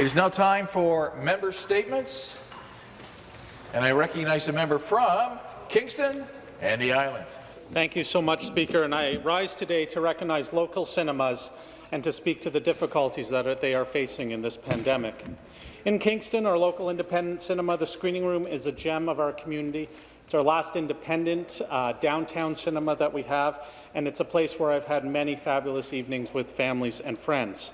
It is now time for member statements, and I recognize the member from Kingston and the Islands. Thank you so much, Speaker. And I rise today to recognize local cinemas and to speak to the difficulties that they are facing in this pandemic. In Kingston, our local independent cinema, the screening room is a gem of our community. It's our last independent uh, downtown cinema that we have, and it's a place where I've had many fabulous evenings with families and friends.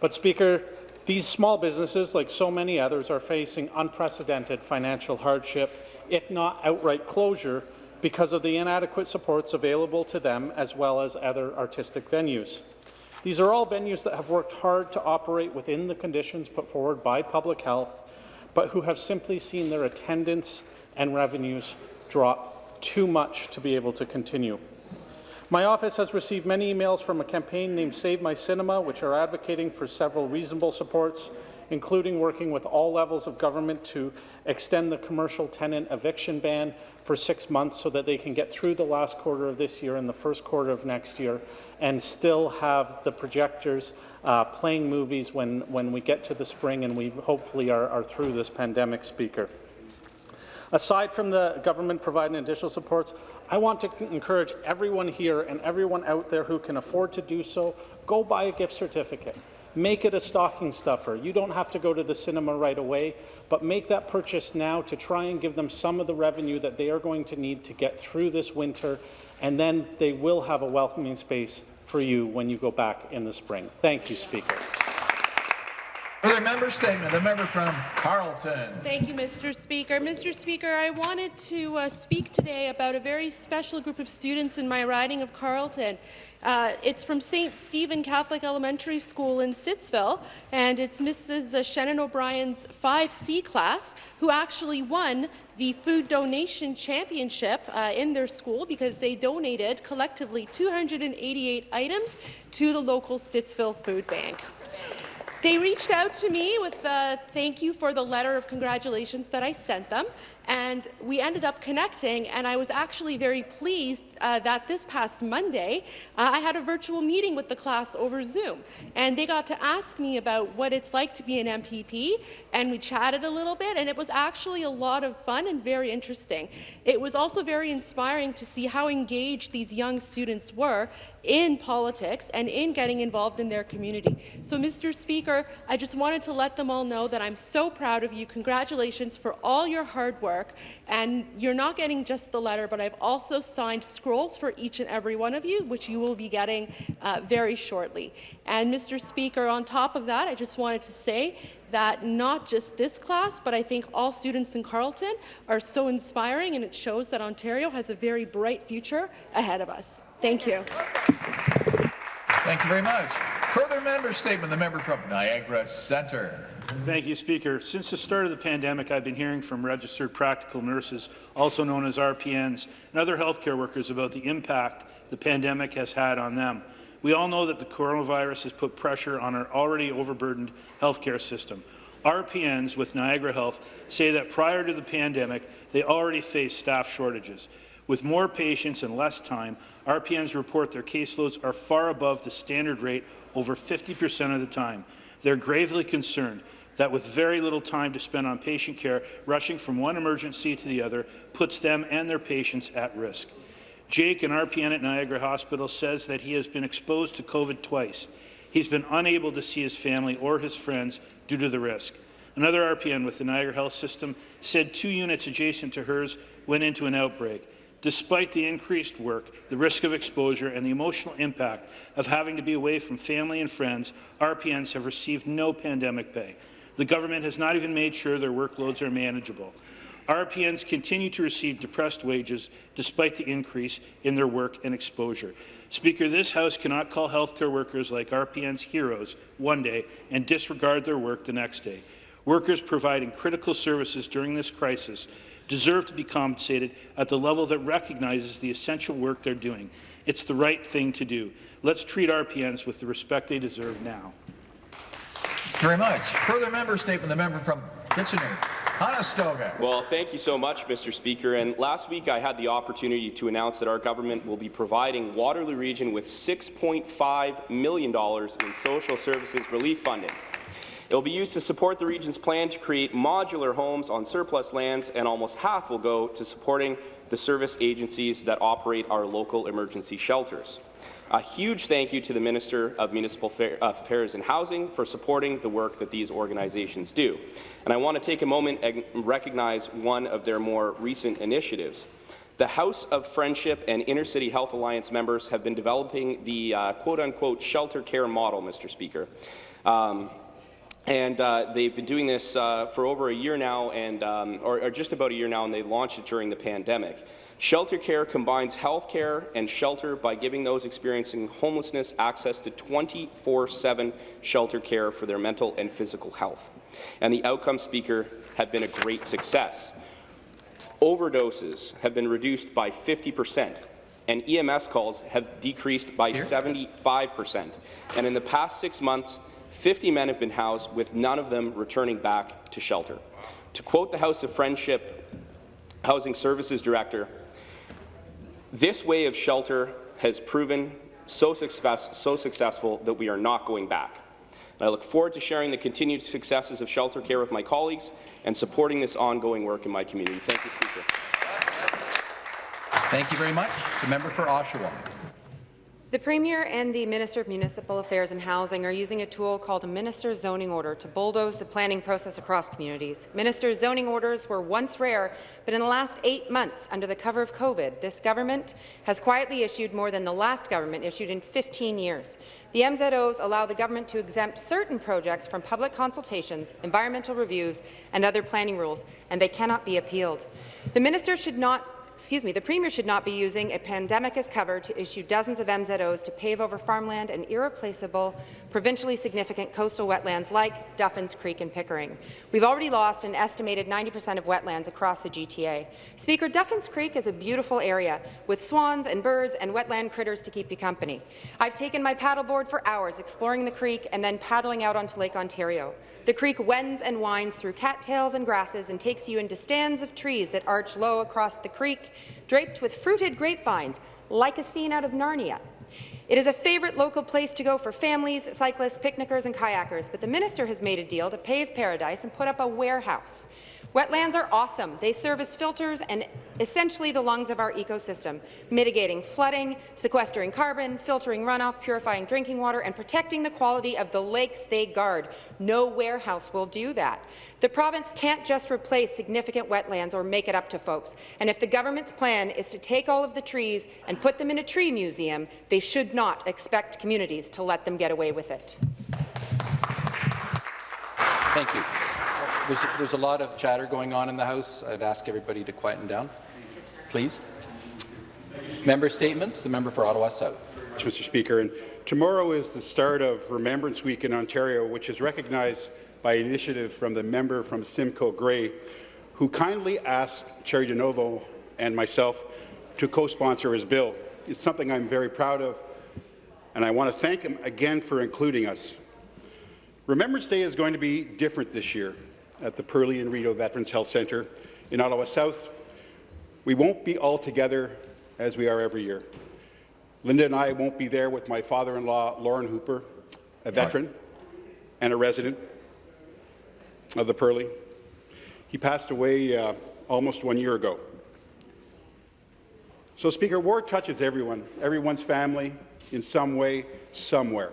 But, Speaker, these small businesses, like so many others, are facing unprecedented financial hardship, if not outright closure, because of the inadequate supports available to them as well as other artistic venues. These are all venues that have worked hard to operate within the conditions put forward by public health, but who have simply seen their attendance and revenues drop too much to be able to continue. My office has received many emails from a campaign named Save My Cinema, which are advocating for several reasonable supports, including working with all levels of government to extend the commercial tenant eviction ban for six months so that they can get through the last quarter of this year and the first quarter of next year and still have the projectors uh, playing movies when, when we get to the spring and we hopefully are, are through this pandemic, Speaker. Aside from the government providing additional supports, I want to encourage everyone here and everyone out there who can afford to do so, go buy a gift certificate. Make it a stocking stuffer. You don't have to go to the cinema right away, but make that purchase now to try and give them some of the revenue that they are going to need to get through this winter, and then they will have a welcoming space for you when you go back in the spring. Thank you, Speaker. Further member statement, the member from Carleton. Thank you, Mr. Speaker. Mr. Speaker, I wanted to uh, speak today about a very special group of students in my riding of Carleton. Uh, it's from St. Stephen Catholic Elementary School in Stittsville, and it's Mrs. Shannon O'Brien's 5C class who actually won the food donation championship uh, in their school because they donated collectively 288 items to the local Stittsville Food Bank. They reached out to me with a thank you for the letter of congratulations that I sent them, and we ended up connecting, and I was actually very pleased uh, that this past Monday, uh, I had a virtual meeting with the class over Zoom, and they got to ask me about what it's like to be an MPP, and we chatted a little bit, and it was actually a lot of fun and very interesting. It was also very inspiring to see how engaged these young students were in politics and in getting involved in their community. So, Mr. Speaker, I just wanted to let them all know that I'm so proud of you. Congratulations for all your hard work work. And you're not getting just the letter, but I've also signed scrolls for each and every one of you, which you will be getting uh, very shortly. And Mr. Speaker, on top of that, I just wanted to say that not just this class, but I think all students in Carleton are so inspiring, and it shows that Ontario has a very bright future ahead of us. Thank you. Thank you very much. Further member statement, the member from Niagara Centre. Thank you, Speaker. Since the start of the pandemic, I've been hearing from registered practical nurses, also known as RPNs, and other healthcare workers about the impact the pandemic has had on them. We all know that the coronavirus has put pressure on our already overburdened healthcare system. RPNs with Niagara Health say that prior to the pandemic, they already faced staff shortages. With more patients and less time, RPNs report their caseloads are far above the standard rate over 50 percent of the time. They're gravely concerned that with very little time to spend on patient care, rushing from one emergency to the other puts them and their patients at risk. Jake, an RPN at Niagara Hospital, says that he has been exposed to COVID twice. He's been unable to see his family or his friends due to the risk. Another RPN with the Niagara Health System said two units adjacent to hers went into an outbreak. Despite the increased work, the risk of exposure, and the emotional impact of having to be away from family and friends, RPNs have received no pandemic pay. The government has not even made sure their workloads are manageable. RPNs continue to receive depressed wages despite the increase in their work and exposure. Speaker, this House cannot call healthcare workers like RPNs heroes one day and disregard their work the next day. Workers providing critical services during this crisis deserve to be compensated at the level that recognizes the essential work they're doing. It's the right thing to do. Let's treat RPNs with the respect they deserve now. Thank you very much. Further member statement, the member from Kitchener. Conestoga. Well, thank you so much, Mr. Speaker. And last week I had the opportunity to announce that our government will be providing Waterloo Region with $6.5 million in social services relief funding. It will be used to support the region's plan to create modular homes on surplus lands, and almost half will go to supporting the service agencies that operate our local emergency shelters. A huge thank you to the Minister of Municipal Affairs and Housing for supporting the work that these organizations do. And I want to take a moment and recognize one of their more recent initiatives. The House of Friendship and Inner City Health Alliance members have been developing the uh, quote-unquote shelter care model, Mr. Speaker. Um, and uh, they've been doing this uh, for over a year now, and, um, or, or, just about a year now, and they launched it during the pandemic. Shelter care combines health care and shelter by giving those experiencing homelessness access to 24-7 shelter care for their mental and physical health. And the outcome speaker have been a great success. Overdoses have been reduced by 50 percent and EMS calls have decreased by 75 percent. And in the past six months, 50 men have been housed, with none of them returning back to shelter. To quote the House of Friendship Housing Services Director, this way of shelter has proven so, success, so successful that we are not going back. And I look forward to sharing the continued successes of shelter care with my colleagues and supporting this ongoing work in my community. Thank you, Speaker. Thank you very much. The member for Oshawa. The Premier and the Minister of Municipal Affairs and Housing are using a tool called a Minister's Zoning Order to bulldoze the planning process across communities. Minister's zoning orders were once rare, but in the last eight months, under the cover of COVID, this government has quietly issued more than the last government issued in 15 years. The MZOs allow the government to exempt certain projects from public consultations, environmental reviews, and other planning rules, and they cannot be appealed. The minister should not excuse me, the Premier should not be using a pandemic as cover to issue dozens of MZOs to pave over farmland and irreplaceable, provincially significant coastal wetlands like Duffins Creek and Pickering. We've already lost an estimated 90% of wetlands across the GTA. Speaker, Duffins Creek is a beautiful area with swans and birds and wetland critters to keep you company. I've taken my paddleboard for hours exploring the creek and then paddling out onto Lake Ontario. The creek wends and winds through cattails and grasses and takes you into stands of trees that arch low across the creek, draped with fruited grapevines, like a scene out of Narnia. It is a favourite local place to go for families, cyclists, picnickers and kayakers, but the minister has made a deal to pave paradise and put up a warehouse. Wetlands are awesome. They serve as filters and essentially the lungs of our ecosystem, mitigating flooding, sequestering carbon, filtering runoff, purifying drinking water, and protecting the quality of the lakes they guard. No warehouse will do that. The province can't just replace significant wetlands or make it up to folks. And if the government's plan is to take all of the trees and put them in a tree museum, they should not expect communities to let them get away with it. Thank you. There's, there's a lot of chatter going on in the House. I'd ask everybody to quieten down, please. Member statements. The member for Ottawa South. Mr. Speaker, and tomorrow is the start of Remembrance Week in Ontario, which is recognized by initiative from the member from Simcoe Grey, who kindly asked Cheri DiNovo and myself to co-sponsor his bill. It's something I'm very proud of, and I want to thank him again for including us. Remembrance Day is going to be different this year at the Perley and Rideau Veterans Health Centre in Ottawa South. We won't be all together as we are every year. Linda and I won't be there with my father-in-law, Lauren Hooper, a veteran and a resident of the Perley. He passed away uh, almost one year ago. So, Speaker, war touches everyone, everyone's family in some way, somewhere.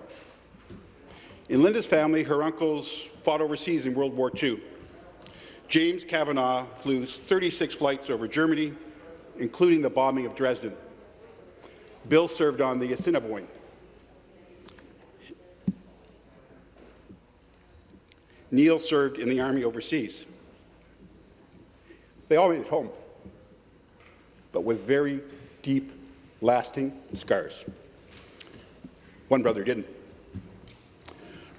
In Linda's family, her uncles fought overseas in World War II. James Kavanaugh flew 36 flights over Germany, including the bombing of Dresden. Bill served on the Assiniboine. Neil served in the Army overseas. They all made it home, but with very deep, lasting scars. One brother didn't.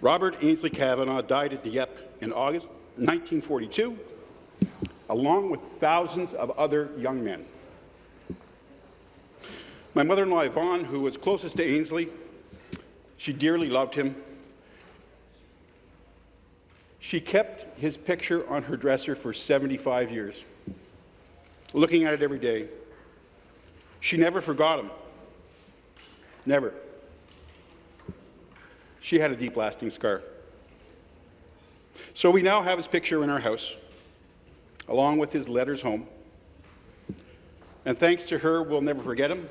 Robert Ainsley Kavanaugh died at Dieppe in August 1942, along with thousands of other young men. My mother-in-law, Yvonne, who was closest to Ainsley, she dearly loved him. She kept his picture on her dresser for 75 years, looking at it every day. She never forgot him. Never. She had a deep, lasting scar. So we now have his picture in our house, along with his letters home. And thanks to her, we'll never forget him,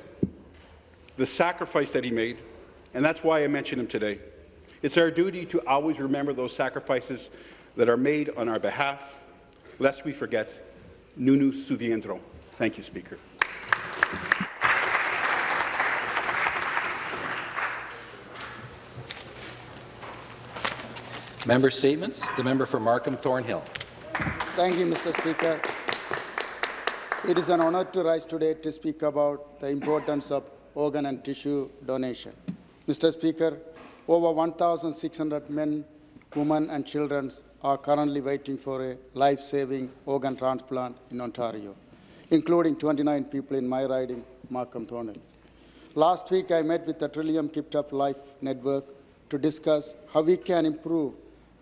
the sacrifice that he made, and that's why I mention him today. It's our duty to always remember those sacrifices that are made on our behalf, lest we forget. Nous souviendrons. Thank you, Speaker. Member statements. The member for Markham Thornhill. Thank you, Mr. Speaker. It is an honor to rise today to speak about the importance of organ and tissue donation. Mr. Speaker, over 1,600 men, women and children are currently waiting for a life-saving organ transplant in Ontario, including 29 people in my riding, Markham Thornhill. Last week, I met with the Trillium Up Life Network to discuss how we can improve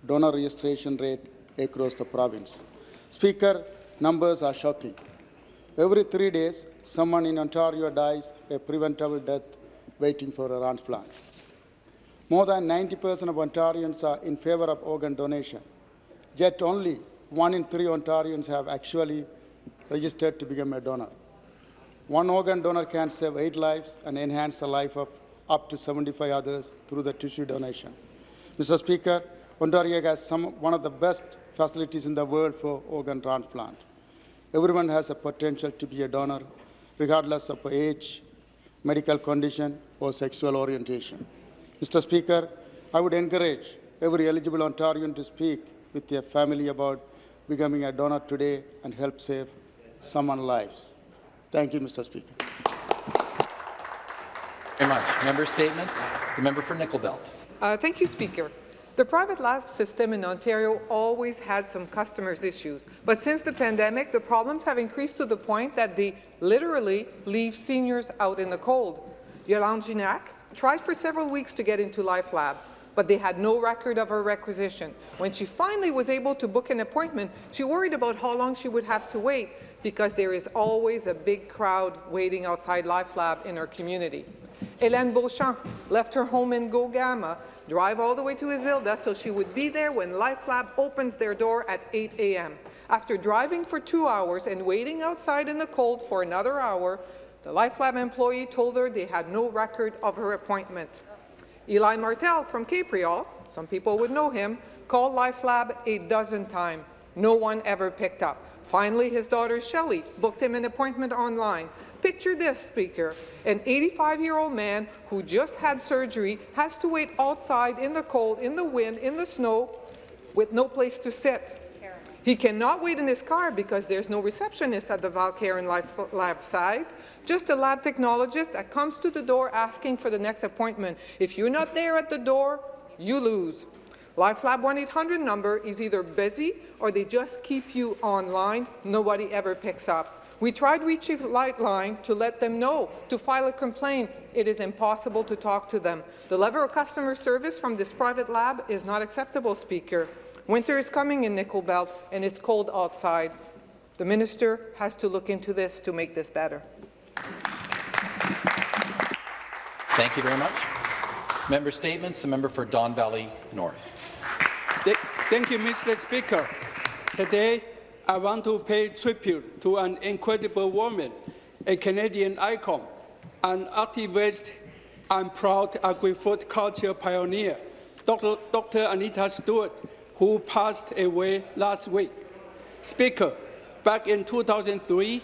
donor registration rate across the province. Speaker, numbers are shocking. Every three days, someone in Ontario dies a preventable death waiting for a transplant. More than 90% of Ontarians are in favor of organ donation, yet only one in three Ontarians have actually registered to become a donor. One organ donor can save eight lives and enhance the life of up to 75 others through the tissue donation. Mr. Speaker, Ontario has some, one of the best facilities in the world for organ transplant. Everyone has a potential to be a donor, regardless of age, medical condition, or sexual orientation. Mr. Speaker, I would encourage every eligible Ontarian to speak with their family about becoming a donor today and help save someone's lives. Thank you, Mr. Speaker. Very much. Member statements. The member for Nickel Belt. Uh, thank you, Speaker. The private lab system in Ontario always had some customers' issues, but since the pandemic, the problems have increased to the point that they literally leave seniors out in the cold. Yolande Ginac tried for several weeks to get into LifeLab, but they had no record of her requisition. When she finally was able to book an appointment, she worried about how long she would have to wait because there is always a big crowd waiting outside LifeLab in her community. Hélène Beauchamp left her home in Gogama, drive all the way to Azilda so she would be there when LifeLab opens their door at 8 a.m. After driving for two hours and waiting outside in the cold for another hour, the LifeLab employee told her they had no record of her appointment. Elie Martel from Capreol, some people would know him, called LifeLab a dozen times. No one ever picked up. Finally, his daughter Shelley booked him an appointment online. Picture this, Speaker. An 85-year-old man who just had surgery has to wait outside in the cold, in the wind, in the snow, with no place to sit. He cannot wait in his car because there's no receptionist at the Val Caron Life Lab side, just a lab technologist that comes to the door asking for the next appointment. If you're not there at the door, you lose. LifeLab 1-800 number is either busy or they just keep you online. Nobody ever picks up. We tried reaching Lightline to let them know to file a complaint. It is impossible to talk to them. The level of customer service from this private lab is not acceptable, Speaker. Winter is coming in Nickel Belt, and it's cold outside. The minister has to look into this to make this better. Thank you very much. Member statements. The member for Don Valley North. Thank you, Mr. Speaker. Today, I want to pay tribute to an incredible woman, a Canadian icon, an activist and proud agri-food culture pioneer, Dr. Dr. Anita Stewart, who passed away last week. Speaker, back in 2003,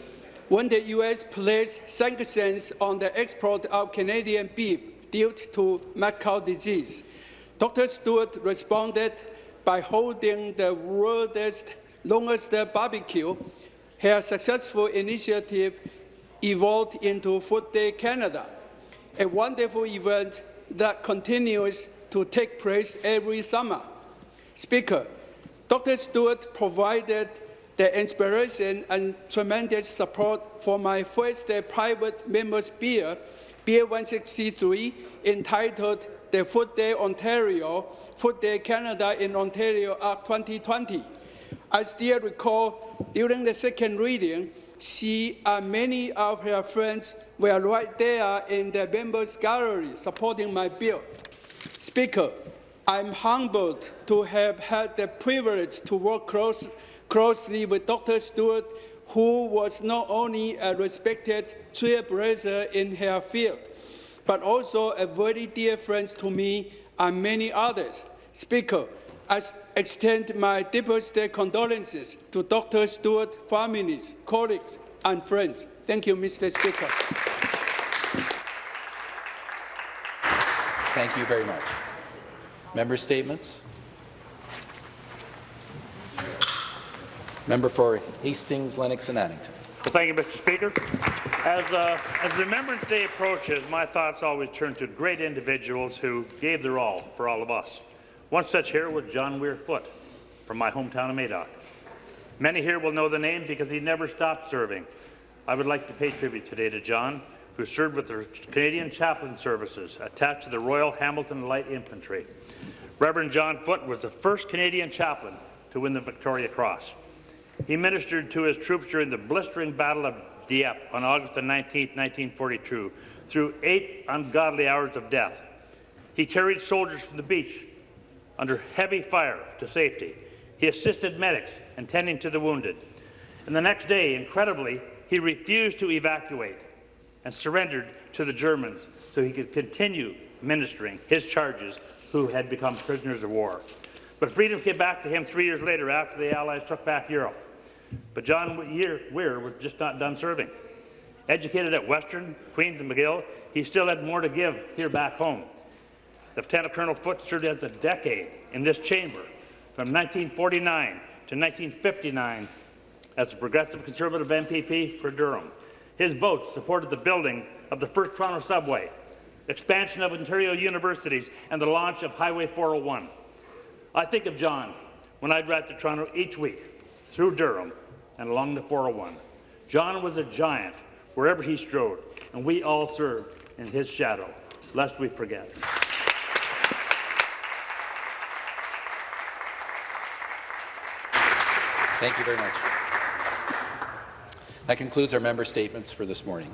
when the U.S. placed sanctions on the export of Canadian beef due to mad cow disease, Dr. Stewart responded by holding the world's longest the barbecue, her successful initiative evolved into Food Day Canada, a wonderful event that continues to take place every summer. Speaker, Dr. Stewart provided the inspiration and tremendous support for my first private member's beer, Beer 163, entitled the Food Day Ontario, Food Day Canada in Ontario Act 2020. I still recall during the second reading, she and many of her friends were right there in the members' gallery supporting my bill. Speaker, I'm humbled to have had the privilege to work close, closely with Dr. Stewart, who was not only a respected trailblazer in her field, but also a very dear friend to me and many others. Speaker, I extend my deepest condolences to Dr. Stewart families, colleagues, and friends. Thank you, Mr. Speaker. Thank you very much. Member statements. Member for Hastings, Lennox and Addington. Well, thank you, Mr. Speaker. As, uh, as Remembrance Day approaches, my thoughts always turn to great individuals who gave their all for all of us. One such here was John Weir Foote from my hometown of Madoc. Many here will know the name because he never stopped serving. I would like to pay tribute today to John, who served with the Canadian Chaplain Services attached to the Royal Hamilton Light Infantry. Reverend John Foote was the first Canadian chaplain to win the Victoria Cross. He ministered to his troops during the blistering Battle of Dieppe on August 19, 1942, through eight ungodly hours of death. He carried soldiers from the beach under heavy fire to safety. He assisted medics in tending to the wounded. And the next day, incredibly, he refused to evacuate and surrendered to the Germans so he could continue ministering his charges who had become prisoners of war. But freedom came back to him three years later after the Allies took back Europe. But John Weir was just not done serving. Educated at Western, Queen's and McGill, he still had more to give here back home. Lieutenant Colonel Foote served as a decade in this chamber from 1949 to 1959 as a progressive conservative MPP for Durham. His vote supported the building of the first Toronto subway, expansion of Ontario universities, and the launch of Highway 401. I think of John when I drive to Toronto each week through Durham and along the 401. John was a giant wherever he strode, and we all served in his shadow, lest we forget. Thank you very much. That concludes our member statements for this morning.